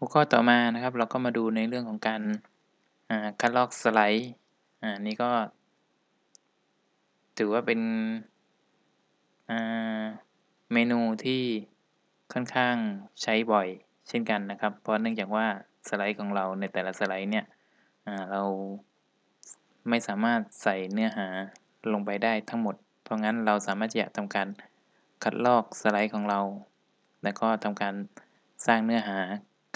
หัวข้อต่อมานะครับ เราก็มาดูในเรื่องของการคัดลอกสไลด์อ่านี่ก็ ถือว่าเป็นเมนูที่ค่อนข้างใช้บ่อยเช่นกันนะครับ เพราะเนื่องจากว่าสไลด์ของเราในแต่ละสไลด์เนี่ยเราไม่สามารถใส่เนื้อหาลงไปได้ทั้งหมด เพราะงั้นเราสามารถจะทำการคัดลอกสไลด์ของเรา แล้วก็ทำการสร้างเนื้อหา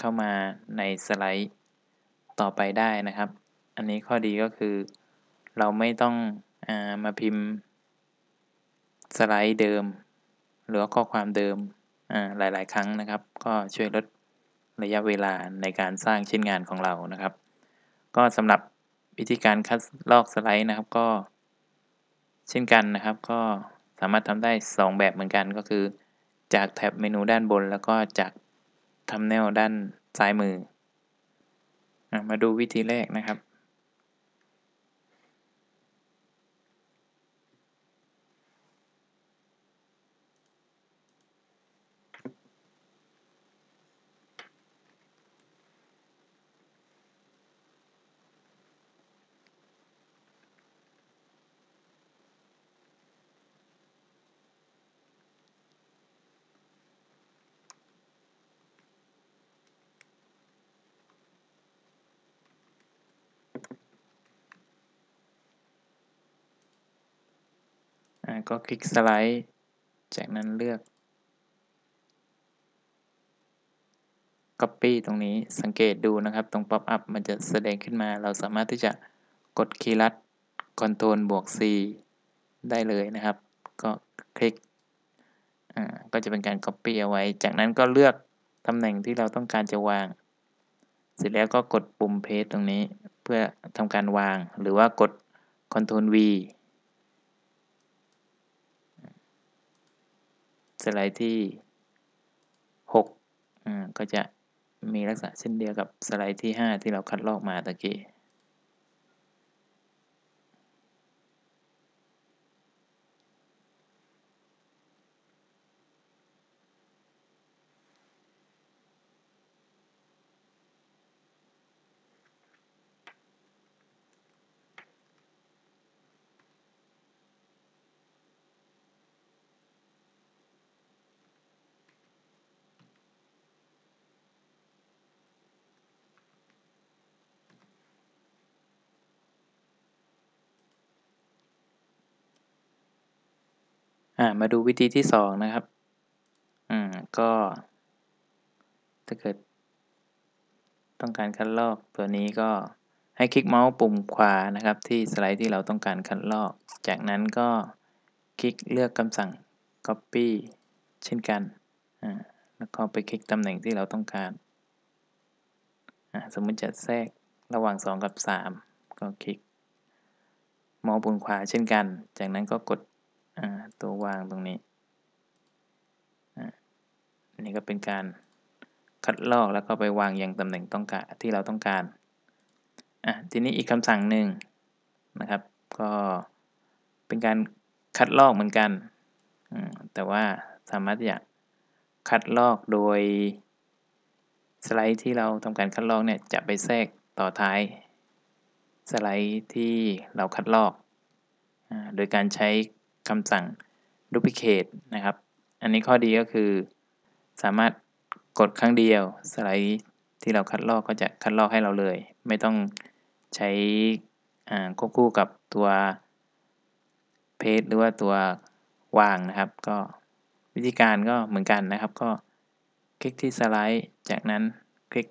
เข้ามาในสไลด์ต่อไปได้นะครับ อันนี้ข้อดีก็คือ เราไม่ต้องอมาพิมพ์ สไลด์เดิม หรือข้อความเดิมหลาย ๆ ครั้งนะครับ ก็ช่วยลดระยะเวลาในการสร้างชิ้นงานของเรานะครับ ก็สำหรับวิธีการคัดลอกสไลด์นะครับก็เช่นกันนะครับ ก็สามารถทำได้ 2 แบบเหมือนกันก็คือ จากแท็บเมนูด้านบน แล้วก็จาก ทำแนวด้านซ้ายมือ มาดูวิธีแรกนะครับ ก็คลิกสไลด์ จากนั้นเลือก Copy ตรงนี้สังเกตดูนะครับ ตรง Pop up มันจะแสดงขึ้นมา เราสามารถที่จะกดคีย์ลัด Ctrl บวก C ได้เลยนะครับ ก็คลิกก็จะเป็นการ Copy เอาไว้ จากนั้นก็เลือกตำแหน่งที่เราต้องการจะวาง เสร็จแล้วก็กดปุ่ม Paste ตรงนี้ เพื่อทำการวาง หรือว่ากด Ctrl V สไลด์ที่6อ่าก็จะมีลักษณะเช่นเดียวกับสไลด์ที่ 5 ที่เราคัดลอกมาตะกี้ามาดูวิธีที่สองนะครับ อืมก็ ถ้าเกิด ต้องการคัดลอกตัวนี้ก็ให้คลิกเมาส์ปุ่มขวานะครับ ที่สไลด์ที่เราต้องการคัดลอก จากนั้นก็คลิกเลือกคำสั่ง copy เช่นกันอ่าแล้วก็ไปคลิกตำแหน่งที่เราต้องการอ่าสมมติจะแทรกระหว่าง 2 กับ 3 ก็คลิกเมาส์ปุ่มขวาเช่นกัน จากนั้นก็กด ตัววางตรงนี้อันนี้ก็เป็นการคัดลอกแล้วก็ไปวางอย่างตำแหน่งต้องการที่เราต้องการอะทีนี้อีกคำสั่งหนึ่งนะครับ ก็เป็นการคัดลอกเหมือนกัน แต่ว่าสามารถจะคัดลอกโดยสไลด์ที่เราทำการคัดลอกเนี่ยจะไปแทรกต่อท้าย สไลด์ที่เราคัดลอก โดยการใช้ คำสั่ง duplicate นะครับ อันนี้ข้อดีก็คือ สามารถกดครั้งเดียว สไลด์ที่เราคัดลอกก็จะคัดลอกให้เราเลย ไม่ต้องใช้ควบคู่กับตัวเพจหรือว่าตัววางนะครับ ก็วิธีการก็เหมือนกันนะครับ ก็คลิกที่สไลด์ จากนั้นคลิก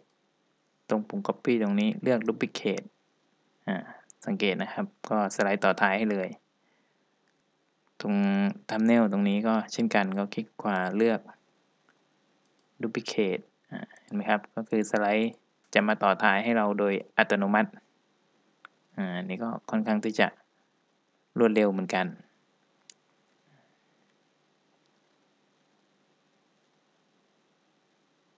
ตรงปุ่ม copy ตรงนี้เลือก duplicate สังเกตนะครับ ก็สไลด์ต่อท้ายให้เลย ตรงทัมเนลตรงนี้ก็เช่นกันก็คลิกขวาเลือก duplicate เห็นไหมครับ ก็คือสไลด์จะมาต่อท้ายให้เราโดยอัตโนมัติ อ่า นี่ก็ค่อนข้างที่จะรวดเร็วเหมือนกัน